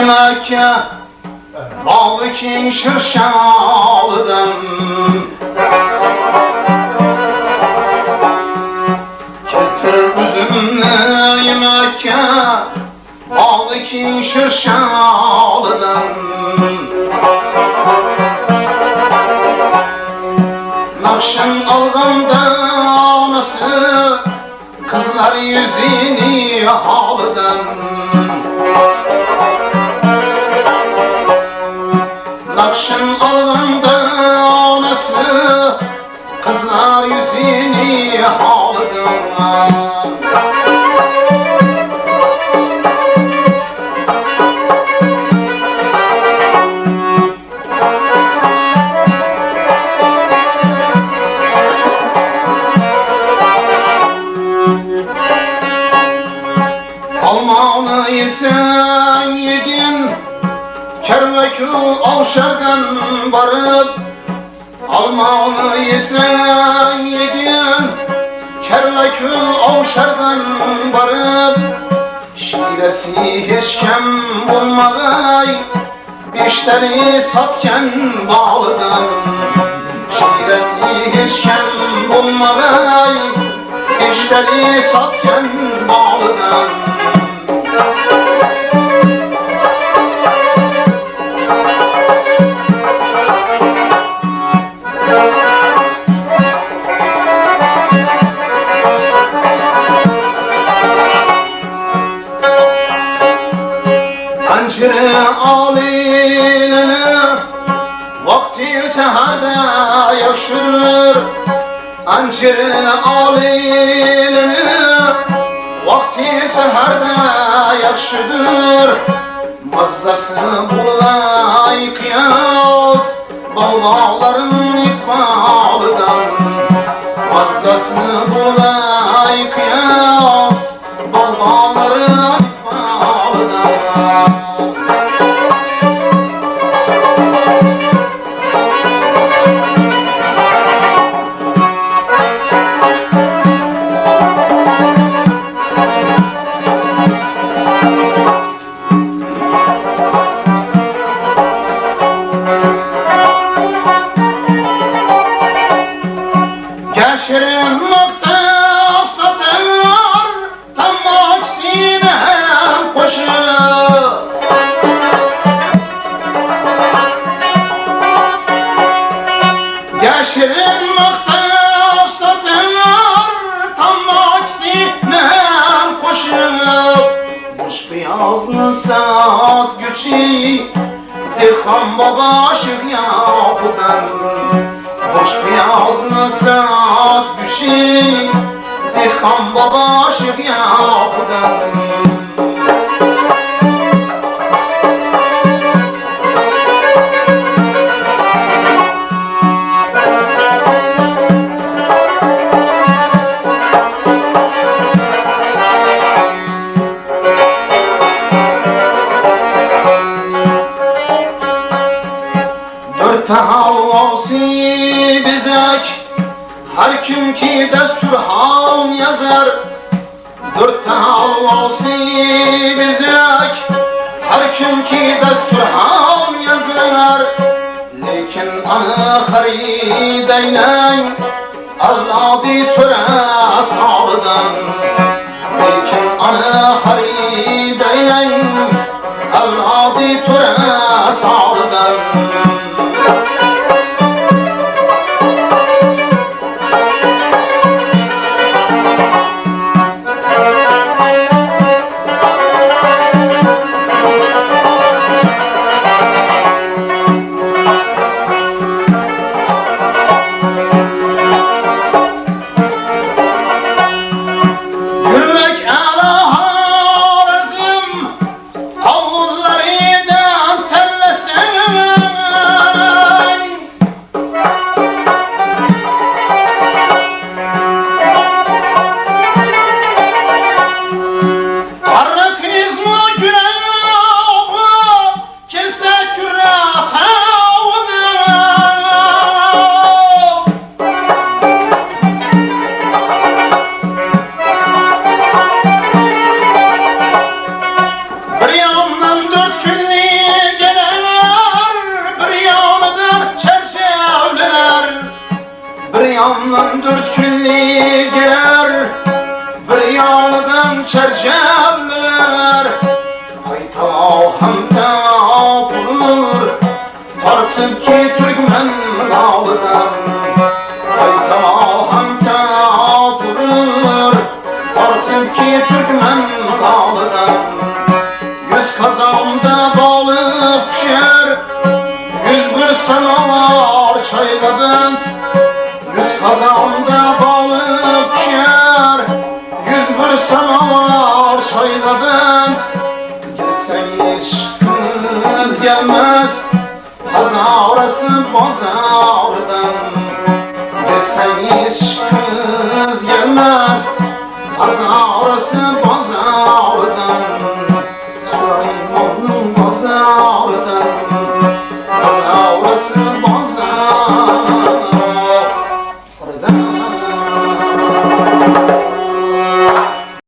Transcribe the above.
yemekke Bağlı ki şırşalıdan. Getir üzümler yemekke Bağlı ki şırşalıdan. Nakşın alganda anası Kızlar yüzünü halıdan Yesen yedin Kervekü avşardan varıp Almanı yesen yedin Kervekü avşardan varıp Şiresi hiç kem bulmagay Beşleri satken bağlıdan Şiresi hiç kem bulmagay Beşleri satken bağlıdan Alilene Vakti seherde yakşır Ancire alilene Vakti seherde yakşıdır Mazzası bulay kıyas Bağların ikbalıdan. Mazzası bulay güçü Dirham baba şık yapıdan Boş beyazlı saat güçü Dirham baba şık yapıdan havası bizek Her kim ki destur hal yazar. Dört havası bizek Her kim ki destur hal yazar. Lekin ana harideylen Avladı töre sağlıdan çerçevler Hayta hamda vurur. Tartıp ki Türkmen dağlıdan Hayta hamda vurur. Tartıp ki Türkmen dağlıdan Yüz kazanda balık pişer. Yüz bir sanavar çayda kız Kazarası bozardan Deseniz kız gelmez. Kazarası bozardan Surayı